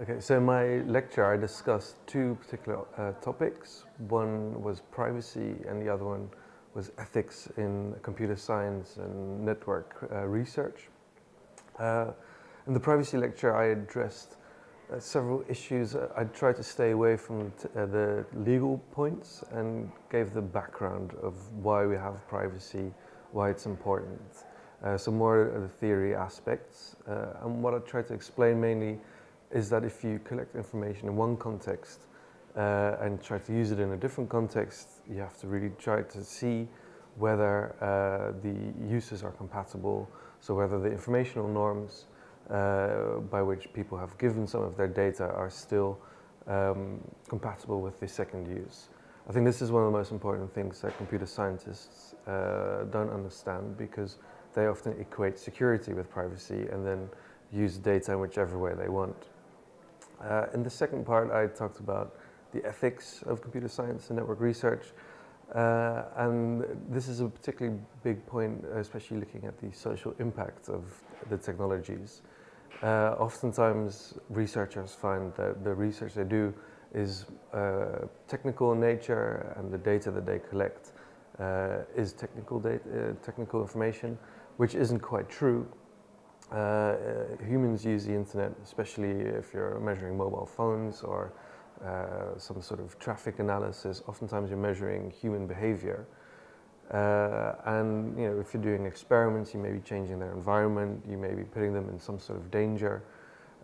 Okay, so in my lecture I discussed two particular uh, topics. One was privacy and the other one was ethics in computer science and network uh, research. Uh, in the privacy lecture I addressed uh, several issues. I tried to stay away from uh, the legal points and gave the background of why we have privacy, why it's important. Uh, so more of the theory aspects. and what I tried to explain mainly is that if you collect information in one context uh, and try to use it in a different context, you have to really try to see whether uh, the uses are compatible, so whether the informational norms uh, by which people have given some of their data are still um, compatible with the second use. I think this is one of the most important things that computer scientists uh, don't understand because they often equate security with privacy and then use data in whichever way they want. Uh, in the second part, I talked about the ethics of computer science and network research. Uh, and this is a particularly big point, especially looking at the social impact of the technologies. Uh, oftentimes, researchers find that the research they do is uh, technical in nature and the data that they collect uh, is technical, data, uh, technical information, which isn't quite true. Uh, humans use the internet, especially if you're measuring mobile phones or uh, some sort of traffic analysis. Oftentimes you're measuring human behavior. Uh, and you know, if you're doing experiments, you may be changing their environment, you may be putting them in some sort of danger.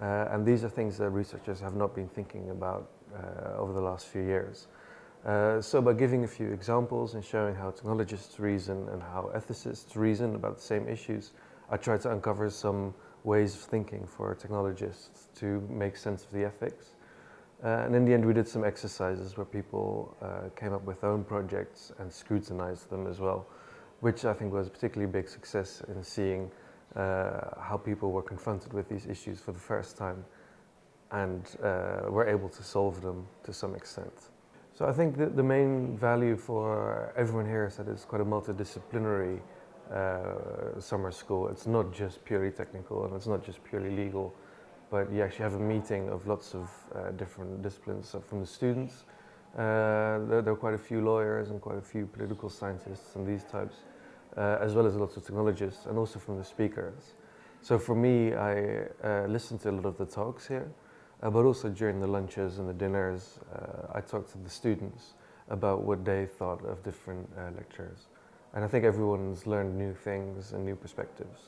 Uh, and these are things that researchers have not been thinking about uh, over the last few years. Uh, so by giving a few examples and showing how technologists reason and how ethicists reason about the same issues, I tried to uncover some ways of thinking for technologists to make sense of the ethics. Uh, and in the end, we did some exercises where people uh, came up with their own projects and scrutinized them as well, which I think was a particularly big success in seeing uh, how people were confronted with these issues for the first time and uh, were able to solve them to some extent. So I think that the main value for everyone here is that it's quite a multidisciplinary uh, summer school. It's not just purely technical and it's not just purely legal, but you actually have a meeting of lots of uh, different disciplines so from the students. Uh, there, there, are quite a few lawyers and quite a few political scientists and these types, uh, as well as lots of technologists and also from the speakers. So for me, I uh, listened to a lot of the talks here, uh, but also during the lunches and the dinners, I talked to the students about what they thought of different lectures. And I think everyone's learned new things and new perspectives.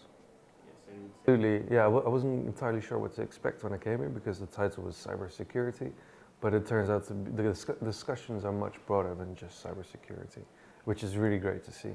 Yes, Absolutely, yeah, I wasn't entirely sure what to expect when I came here because the title was cybersecurity, but it turns out be, the discussions are much broader than just cybersecurity, which is really great to see.